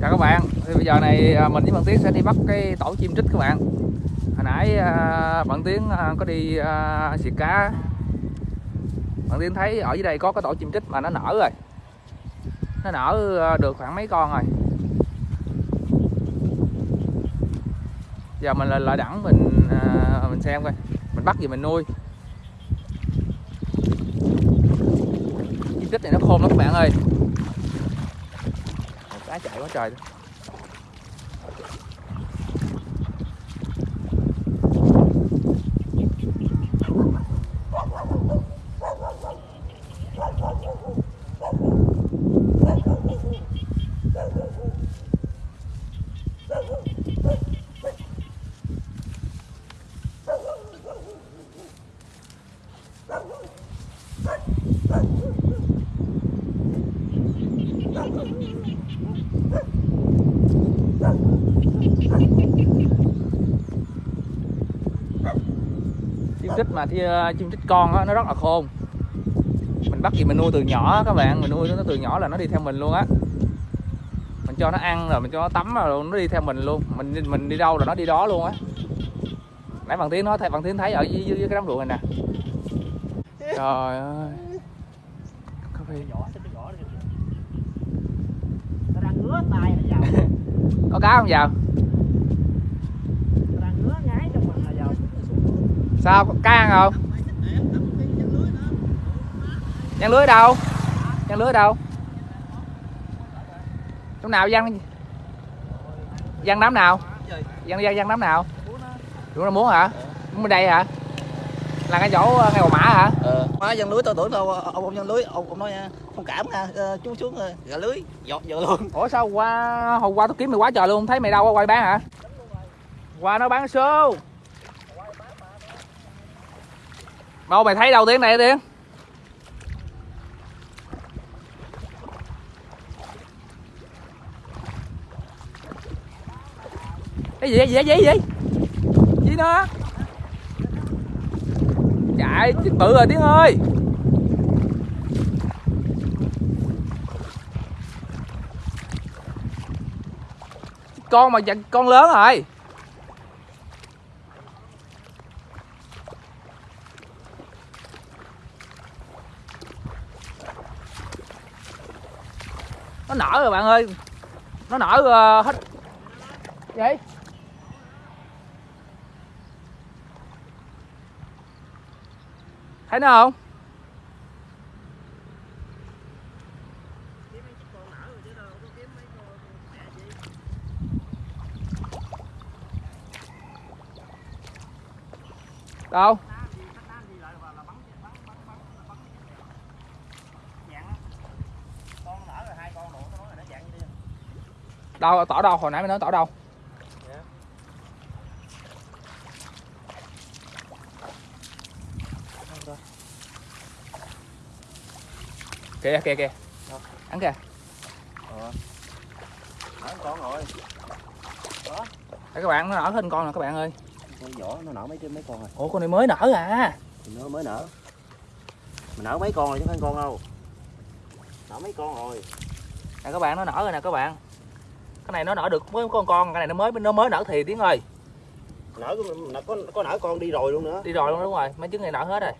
chào các bạn. Thì bây giờ này à, mình với bạn tiến sẽ đi bắt cái tổ chim trích các bạn. Hồi nãy à, bạn tiến à, có đi xịt cá. Bạn tiến thấy ở dưới đây có cái tổ chim trích mà nó nở rồi. Nó nở được khoảng mấy con rồi. Giờ mình lại đẳng mình à, mình xem coi. Mình bắt gì mình nuôi. Chim tích này nó khôn lắm các bạn ơi. Một cái chạy quá trời. Chim trích mà thì ờ, chim trích con á nó rất là khôn. Mình bắt gì mình nuôi từ nhỏ các bạn. Mình nuôi nó từ nhỏ là nó đi theo mình luôn á. Mình cho nó ăn rồi mình cho nó tắm rồi nó đi theo mình luôn. Mình mình đi đâu là nó đi đó luôn á. Nãy bạn tiến nói thấy bạn tiến thấy ở dưới, dưới, dưới cái đám ruộng này nè. Trời ơi. Có khi nhỏ. Nó nó có cá không vào nó đang ngứa ngái trong mình là vào sao có cá ăn không? Giăng lưới đâu? Giăng lưới đâu? Chỗ nào giăng giăng đám nào? Giăng giăng giăng đám nào? Chúng nó muốn hả? Muốn bên đây hả? Là cái chỗ ờ, ngay cầu mã hả? Ờ. Má dân lưới tôi tưởng đâu ông ông dân lưới. Ông ông nói không cảm nha ờ, chú xuống gà lưới. Giọt giờ luôn. Ủa sao qua hôm qua tôi kiếm mày quá trời luôn thấy mày đâu quay bán hả? Qua nó bán số đâu mày thấy đâu tiếng này tiếng cái gì cái gì cái gì cái gì? Gì nữa chạy, chết bự rồi tiếng ơi. Con mà con lớn rồi. Nở rồi bạn ơi. Nó nở uh, hết. Vậy. Thấy nó không? Đâu? Đâu tỏ đâu hồi nãy mày nói tỏ đâu kìa kìa kìa. Ăn kìa. Nở con rồi đó các bạn, nó nở hết con rồi các bạn ơi. Con vỏ nó nở mấy cái mấy con rồi ủa, con này mới nở à? Thì nó mới nở mình nở mấy con rồi chứ không phải con đâu nở mấy con rồi nè, các bạn, nó nở rồi nè, các bạn cái này nó nở được mới con con cái này nó mới nó mới nở thì tiếng ơi. Nở có, có có nở con đi rồi luôn nữa. Đi rồi luôn đúng rồi. Mấy trứng này nở hết rồi.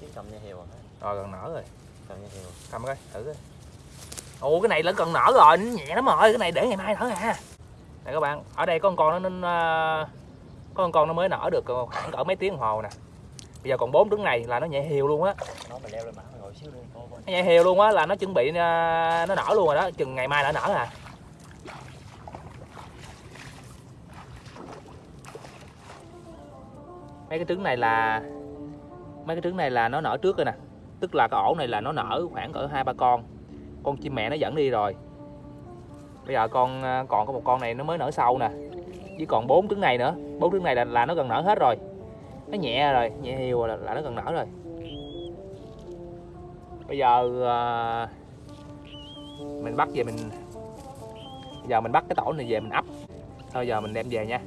Chứ cầm nha heo à? Rồi gần nở rồi. Cầm nha heo. Cầm coi thử coi. Ồ cái này lẫn cần nở rồi nó nhẹ lắm rồi. Cái này để ngày mai nở à. Nè các bạn ở đây có con con nó nên có con con nó mới nở được khoảng cỡ mấy tiếng đồng hồ nè bây giờ còn bốn trứng này là nó nhẹ hiều luôn á. Nó nhẹ hiều luôn á là nó chuẩn bị ờ, nó nở luôn rồi đó. Chừng ngày mai là nó nở à. Mấy cái trứng này là mấy cái trứng này là nó nở trước rồi nè. Tức là cái ổ này là nó nở khoảng cỡ hai ba con. Con chim mẹ nó dẫn đi rồi. Bây giờ con ờ, còn có một con này nó mới nở sau nè. Chỉ còn bốn trứng này nữa. Bốn trứng này là, là nó gần nở hết rồi nó nhẹ rồi nhẹ nhiều rồi là, là nó gần nở rồi. Bây giờ ờ, mình bắt về mình bây giờ mình bắt cái tổ này về mình ấp. Thôi giờ mình đem về nha.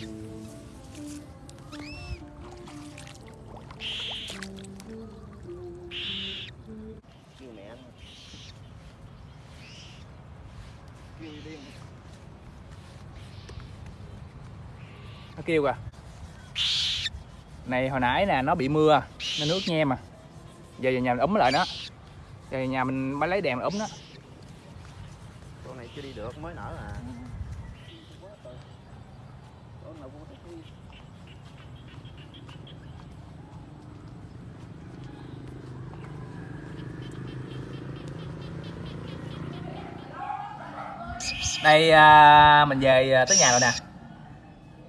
kêu kêu kìa. Này hồi nãy nè nó bị mưa nó nước nhem mà. Giờ về nhà mình ấm lại nó giờ về nhà mình mới lấy đèn ấm nó con này chưa đi được mới nở à. Đây à, mình về à, tới nhà rồi nè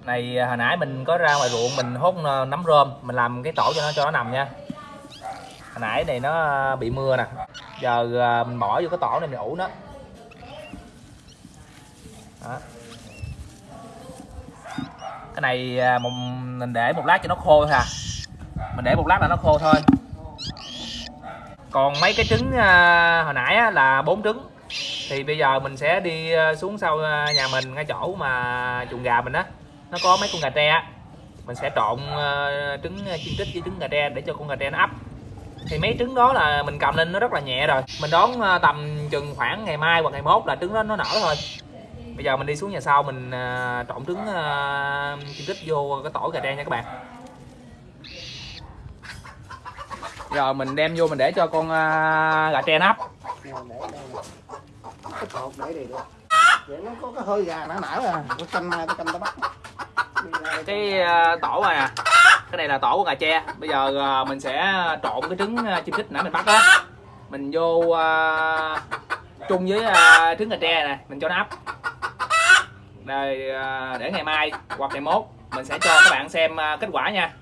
này à, hồi nãy mình có ra ngoài ruộng, mình hốt ờ, nấm rơm, mình làm cái tổ cho nó cho nó nằm nha. Hồi nãy này nó à, bị mưa nè. Giờ à, mình bỏ vô cái tổ này mình ủ nó. Đó. cái này mình để một lát cho nó khô thôi à mình để một lát là nó khô thôi. Còn mấy cái trứng hồi nãy là bốn trứng. Thì bây giờ mình sẽ đi xuống sau nhà mình, ngay chỗ mà chuồng gà mình á nó có mấy con gà tre á. mình sẽ trộn ờ, trứng chiên trích với trứng gà tre để cho con gà tre nó ấp thì mấy trứng đó là mình cầm lên nó rất là nhẹ rồi mình đón ờ, tầm chừng khoảng ngày mai hoặc ngày mốt là trứng đó nó nở thôi bây giờ mình đi xuống nhà sau mình ờ, trộn trứng ờ, chiên trích vô cái tổ gà tre nha các bạn giờ mình đem vô mình để cho con ờ, gà tre nó ấp Nè, để đây nè. cái cột để đây được vậy nó có cái hơi gà nở nở à cái canh cái canh tao bắt Đi cái ờ, tổ này nè cái này là tổ của gà tre. Bây giờ ờ, mình sẽ trộn cái trứng ờ, chim chích nãy mình bắt á mình vô uh, chung với uh, trứng gà tre này mình cho nó ấp. Rồi uh, để ngày mai hoặc ngày mốt mình sẽ cho các bạn xem uh, kết quả nha.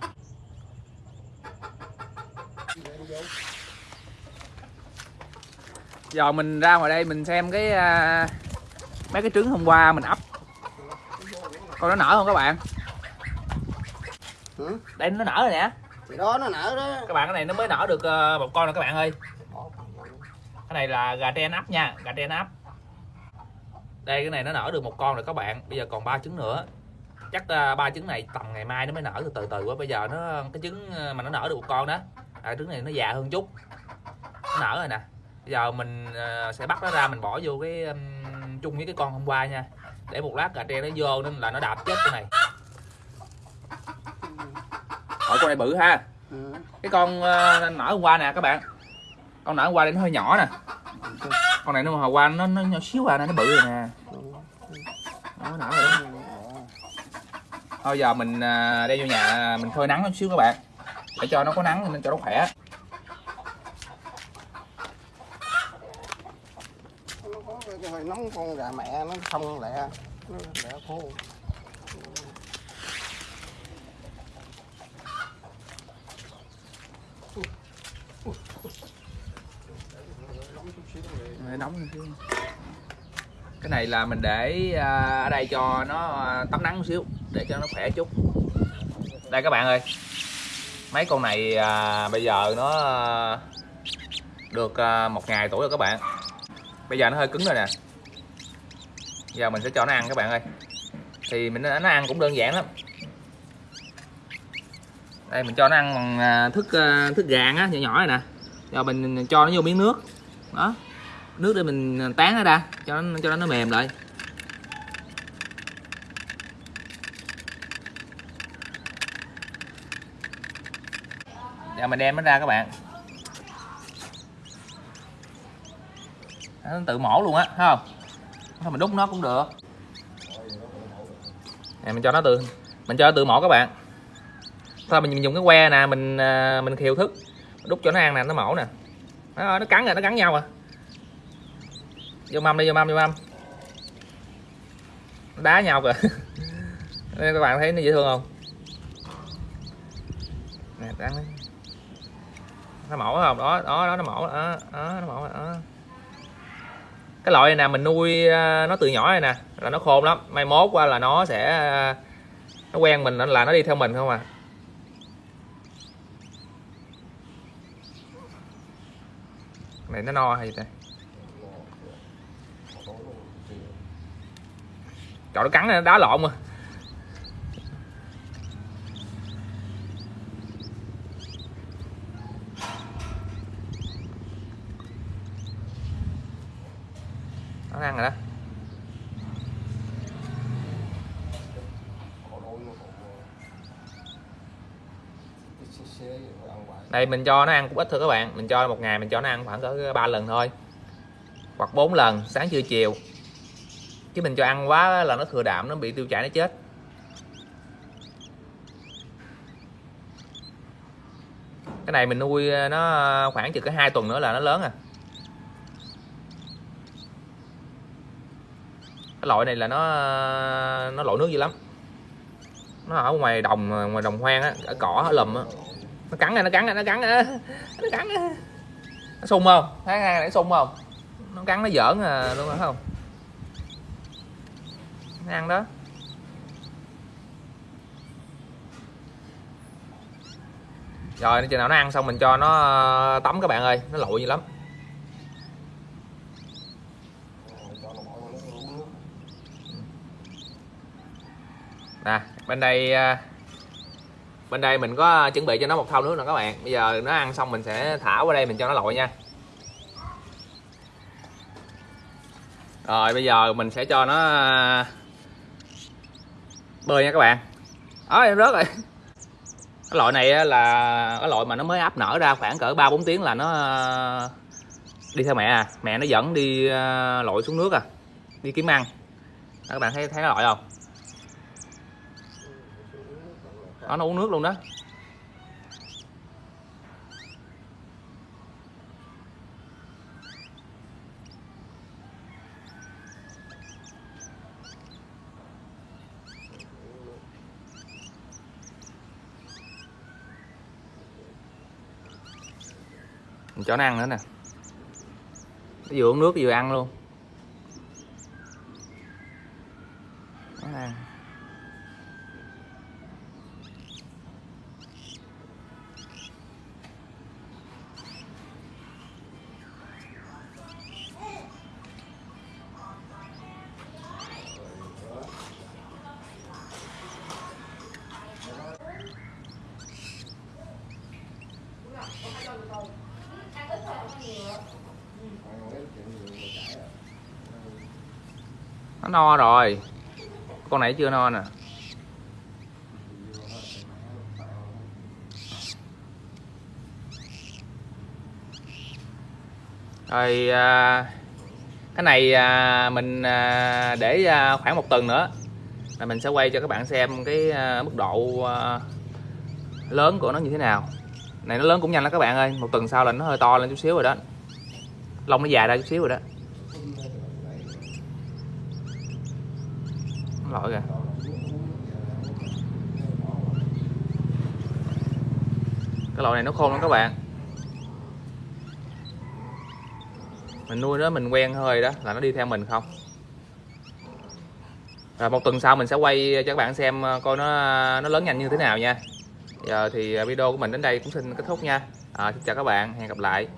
Giờ mình ra ngoài đây mình xem cái uh, mấy cái trứng hôm qua mình ấp. Coi nó nở không các bạn? Ừ. đây nó nở rồi nè. Thì đó nó nở đó. Các bạn cái này nó mới nở được ờ, một con rồi các bạn ơi. Cái này là gà tre nắp nha gà tre nắp. Đây cái này nó nở được một con rồi các bạn. Bây giờ còn ba trứng nữa. Chắc ờ, ba trứng này tầm ngày mai nó mới nở từ từ từ quá bây giờ nó cái trứng ờ, mà nó nở được một con đó à, trứng này nó già hơn chút. Nó nở rồi nè. Bây giờ mình ờ, sẽ bắt nó ra mình bỏ vô cái chung với cái con hôm qua nha. Để một lát gà tre nó vô nên là nó đạp chết cái này hỏi con này bự ha. Ừ. cái con ờ, nở hôm qua nè các bạn. Con nở hôm qua đây nó hơi nhỏ nè. Con này nó hồi qua nó nó nhỏ xíu à nó bự rồi nè. Nó nở rồi đó. Thôi giờ mình ờ, đem vô nhà mình phơi nắng một xíu các bạn. Để cho nó có nắng nên cho nó khỏe. Nó có cái hơi nóng con gà mẹ nó không lẹ nó lẹ khô để nóng lên xíu cái này là mình để à, ở đây cho nó à, tắm nắng một xíu để cho nó khỏe chút. Đây các bạn ơi mấy con này à, bây giờ nó à, được à, một ngày tuổi rồi các bạn. Bây giờ nó hơi cứng rồi nè. Giờ mình sẽ cho nó ăn các bạn ơi. Thì mình nó ăn cũng đơn giản lắm. Đây mình cho nó ăn bằng thức thức gà á nhỏ nhỏ này nè. Giờ mình cho nó vô miếng nước. Đó nước để mình tán nó ra cho nó cho nó mềm lại. Giờ mình đem nó ra các bạn. Nó tự mổ luôn á thấy không? Thôi mình đút nó cũng được. Nè mình cho nó tự mình cho nó tự mổ các bạn. Thôi mình dùng cái que nè mình à, mình khiêu thức. Đút cho nó ăn nè nó mổ nè. Nó, nó cắn rồi nó cắn nhau à vô mâm đi vô mâm vô mâm. Đá nhau kìa. Đây, các bạn thấy nó dễ thương không? Nè đáng đấy nó mổ không? Đó đó đó nó mổ. Đó, đó nó mổ đó. Cái loại này nè mình nuôi à, nó từ nhỏ này nè là nó khôn lắm. Mai mốt qua là nó sẽ à, nó quen mình là nó đi theo mình không à. Này nó no hay ta? Trời, nó cắn nó đá lộn mà. Nó ăn rồi đó. Đây, mình cho nó ăn cũng ít thôi các bạn. Mình cho một ngày mình cho nó ăn khoảng cỡ ba lần thôi. Hoặc 4 lần, sáng trưa chiều chứ mình cho ăn quá là nó thừa đạm, nó bị tiêu chảy, nó chết. Cái này mình nuôi ờ, nó khoảng chừng cái hai tuần nữa là nó lớn à. Cái loại này là nó ờ, nó lội nước dữ lắm. Nó ở ngoài đồng ờ, ngoài đồng hoang á, ở cỏ, ở lùm á. Nó cắn này nó cắn này nó cắn này nó cắn này. nó sung không? Thấy hai này sung không? Nó cắn, nó giỡn à luôn phải không? Nó ăn đó. Rồi, chừng nào nó ăn xong mình cho nó ờ, tắm các bạn ơi, nó lội dữ lắm. Nè, bên đây ờ, bên đây mình có chuẩn bị cho nó một thau nước nè các bạn. Bây giờ nó ăn xong mình sẽ thả qua đây mình cho nó lội nha. Rồi, bây giờ mình sẽ cho nó ờ, bơi nha các bạn. Đó em rớt rồi. Cái loại này là cái loại mà nó mới ấp nở ra khoảng cỡ ba bốn tiếng là nó ờ, đi theo mẹ à. Mẹ nó dẫn đi ờ, lội xuống nước à. Đi kiếm ăn. Đó, các bạn thấy thấy nó lội không? Đó nó uống nước luôn đó. Mình cho nó ăn nữa nè. Nó vừa uống nước vừa ăn luôn. Nó no rồi. Con này chưa no nè. Rồi à, cái này à, mình à, để à, khoảng một tuần nữa là mình sẽ quay cho các bạn xem cái à, mức độ à, lớn của nó như thế nào. Này nó lớn cũng nhanh lắm các bạn ơi. Một tuần sau là nó hơi to lên chút xíu rồi đó. Lông nó dài ra chút xíu rồi đó. Lỗi kìa. Cái loại này nó khôn lắm các bạn. Mình nuôi nó mình quen hơi đó là nó đi theo mình không? Rồi một tuần sau mình sẽ quay cho các bạn xem ờ, coi nó nó lớn nhanh như thế nào nha. Giờ thì ờ, video của mình đến đây cũng xin kết thúc nha. À, xin chào các bạn hẹn gặp lại.